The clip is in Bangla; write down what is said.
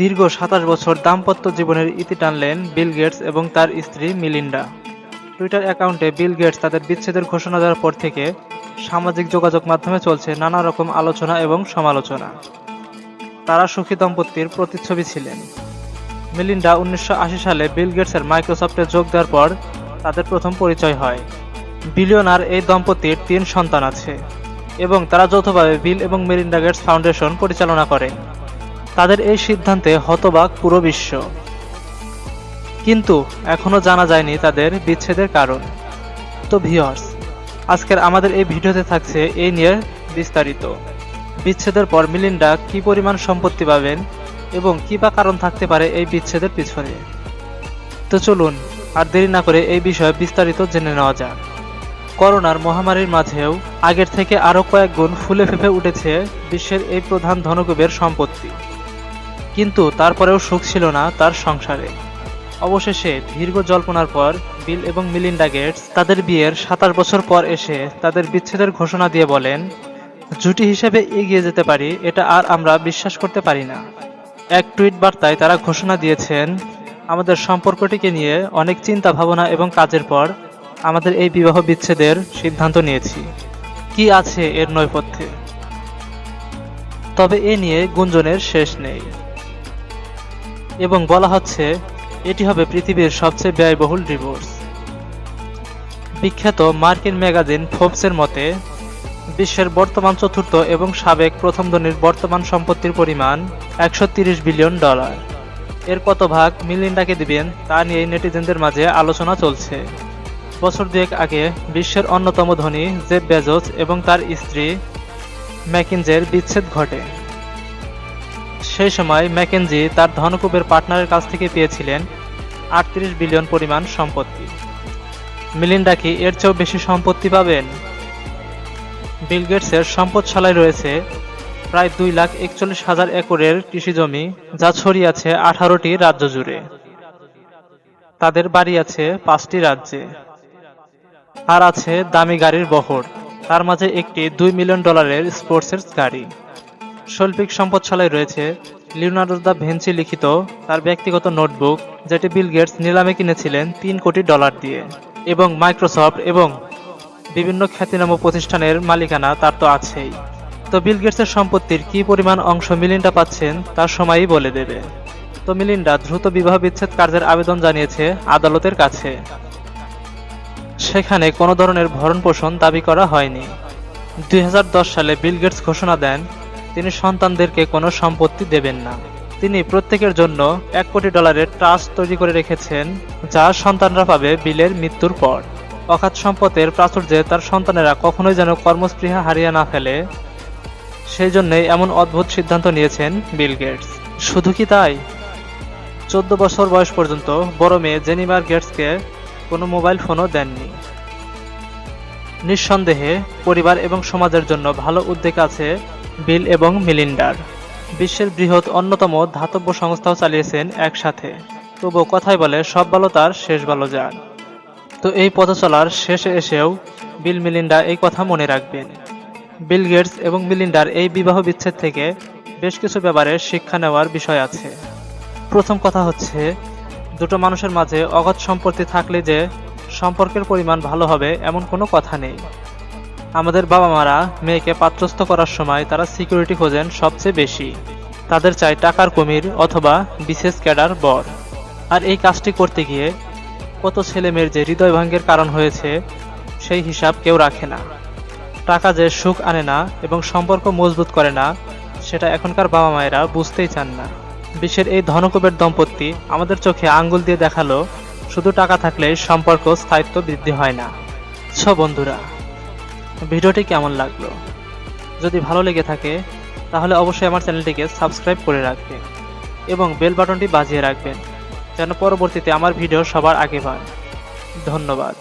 দীর্ঘ সাতাশ বছর দাম্পত্য জীবনের ইতি টানলেন বিল গেটস এবং তার স্ত্রী মিলিন্ডা। টুইটার অ্যাকাউন্টে বিল গেটস তাদের বিচ্ছেদের ঘোষণা দেওয়ার পর থেকে সামাজিক যোগাযোগ মাধ্যমে চলছে নানা রকম আলোচনা এবং সমালোচনা। তারা সুখী দম্পতির প্রতিচ্ছবি ছিলেন। মিলিন্ডা উনিশশো আশি সালে বিল গেটসের মাইক্রোসফটে যোগ দেওয়ার পর তাদের প্রথম পরিচয় হয়। বিলিয়নার এই দম্পতির তিন সন্তান আছে এবং তারা যৌথভাবে বিল এবং মেলিন্ডা গেটস ফাউন্ডেশন পরিচালনা করে তাদের এই সিদ্ধান্তে হতবাক পুরো বিশ্ব। কিন্তু এখনও জানা যায়নি তাদের বিচ্ছেদের কারণ। তো ভিওর্স আজকের আমাদের এই ভিডিওতে থাকছে এই নিয়ে বিস্তারিত। বিচ্ছেদের পর মিলিন্ডা কি পরিমাণ সম্পত্তি পাবেন এবং কি বা কারণ থাকতে পারে এই বিচ্ছেদের পিছনে? তো চলুন, আর দেরি না করে এই বিষয়ে বিস্তারিত জেনে নেওয়া যাক। করোনার মহামারীর মাঝেও আগের থেকে আরও কয়েক গুণ ফুলে ফেঁপে উঠেছে বিশ্বের এই প্রধান ধনকুবের সম্পত্তি। কিন্তু তারপরেও সুখ ছিল না তার সংসারে। অবশেষে দীর্ঘ জল্পনার পর বিল এবং মিলিন্ডা গেটস তাদের বিয়ের সাতাশ বছর পর এসে তাদের বিচ্ছেদের ঘোষণা দিয়ে বলেন, জুটি হিসেবে এগিয়ে যেতে পারি, এটা আর আমরা বিশ্বাস করতে পারি না। এক টুইট বার্তায় তারা ঘোষণা দিয়েছেন, আমাদের সম্পর্কটিকে নিয়ে অনেক চিন্তা ভাবনা এবং কাজের পর আমাদের এই বিবাহ বিচ্ছেদের সিদ্ধান্ত নিয়েছি। কি আছে এর নৈপথ্যে? তবে এ নিয়ে গুঞ্জনের শেষ নেই। এবং বলা হচ্ছে, এটি হবে পৃথিবীর সবচেয়ে ব্যয়বহুল ডিভোর্স। বিখ্যাত মার্কিন ম্যাগাজিন ফোর্বসের মতে, বিশ্বের বর্তমান চতুর্থ এবং সাবেক প্রথম ধনীর বর্তমান সম্পত্তির পরিমাণ একশো বিলিয়ন ডলার। এর কত ভাগ মিলিন্ডাকে দিবেন, তা নিয়ে নেটিজেনদের মাঝে আলোচনা চলছে। বছর দুয়েক আগে বিশ্বের অন্যতম ধনী জেফ বেজোস এবং তার স্ত্রী ম্যাকিনজের বিচ্ছেদ ঘটে। সেই সময় ম্যাকেনজি তার ধনকুবের পার্টনারের কাছ থেকে পেয়েছিলেন আটত্রিশ বিলিয়ন পরিমাণ সম্পত্তি। মিলিন্ডা কি এর চেয়েও বেশি সম্পত্তি পাবেন? বিল গেটসের সম্পদশালায় রয়েছে প্রায় দুই লাখ একচল্লিশ হাজার একরের কৃষি জমি, যা ছড়িয়ে আছে আঠারোটি রাজ্য জুড়ে। তাদের বাড়ি আছে পাঁচটি রাজ্যে। আর আছে দামি গাড়ির বহর, তার মাঝে একটি দুই মিলিয়ন ডলারের স্পোর্টসের গাড়ি। শৈল্পিক সম্পদশালায় রয়েছে লিওনার্ডো দা ভেঞ্চি লিখিত তার ব্যক্তিগত নোটবুক, যেটি বিল গেটস নিলামে কিনেছিলেন তিন কোটি ডলার দিয়ে। এবং মাইক্রোসফট এবং বিভিন্ন খ্যাতিনাম প্রতিষ্ঠানের মালিকানা তার তো আছেই। তো বিল গেটসের সম্পত্তির কি পরিমাণ অংশ মিলিন্ডা পাচ্ছেন, তার সময়ই বলে দেবে। তো মিলিন্ডা দ্রুত বিবাহ বিচ্ছেদ কার্যের আবেদন জানিয়েছে আদালতের কাছে। সেখানে কোনো ধরনের ভরণ পোষণ দাবি করা হয়নি। দুই হাজার দশ সালে বিল গেটস ঘোষণা দেন তিনি সন্তানদেরকে কোনো সম্পত্তি দেবেন না। তিনি প্রত্যেকের জন্য এক কোটি ডলারের ট্রাস্ট তৈরি করে রেখেছেন, যা সন্তানরা পাবে বিলের মৃত্যুর পর। অখাত সম্পদের প্রাচুর্যে তার সন্তানেরা কখনোই যেন কর্মস্পৃহা হারিয়ে না ফেলে। সেই জন্যই এমন অদ্ভুত সিদ্ধান্ত নিয়েছেন বিল গেটস। শুধু কি তাই? চোদ্দ বছর বয়স পর্যন্ত বড় মেয়ে জেনিমার গেটসকে কোনো মোবাইল ফোনও দেননি। নিঃসন্দেহে পরিবার এবং সমাজের জন্য ভালো উদ্যোগ আছে বিল এবং মিলিন্ডার। বিশ্বের বৃহৎ অন্যতম ধাতব্য সংস্থাও চালিয়েছেন একসাথে। তবু কথাই বলে, সব ভালো তার, শেষ ভালো যান তো এই পথ চলার শেষে এসেও বিল মিলিন্ডা এই কথা মনে রাখবেন। বিল গেটস এবং মিলিন্ডার এই বিবাহ বিচ্ছেদ থেকে বেশ কিছু ব্যাপারে শিক্ষা নেওয়ার বিষয় আছে। প্রথম কথা হচ্ছে, দুটো মানুষের মাঝে অগাধ সম্পত্তি থাকলে যে সম্পর্কের পরিমাণ ভালো হবে এমন কোনো কথা নেই। আমাদের বাবা মারা মেয়েকে পাত্রস্থ করার সময় তারা সিকিউরিটি খোঁজেন সবচেয়ে বেশি। তাদের চাই টাকার কুমির অথবা বিশেষ ক্যাডার বর। আর এই কাজটি করতে গিয়ে কত ছেলে মেয়ের যে হৃদয় ভাঙ্গের কারণ হয়েছে, সেই হিসাব কেউ রাখে না। টাকা যে সুখ আনে না এবং সম্পর্ক মজবুত করে না, সেটা এখনকার বাবা মায়েরা বুঝতেই চান না। বিশ্বের এই ধনকুবের দম্পতি আমাদের চোখে আঙ্গুল দিয়ে দেখাল, শুধু টাকা থাকলেই সম্পর্ক স্থায়িত্ব বৃদ্ধি হয় না। ছ বন্ধুরা ভিডিওটি কেমন লাগল? যদি ভালো লেগে থাকে, তাহলে অবশ্যই আমার চ্যানেলটিকে সাবস্ক্রাইব করে রাখবেন এবং বেল বাটনটি বাজিয়ে রাখবেন, যেন পরবর্তীতে আমার ভিডিও সবার আগে পান। ধন্যবাদ।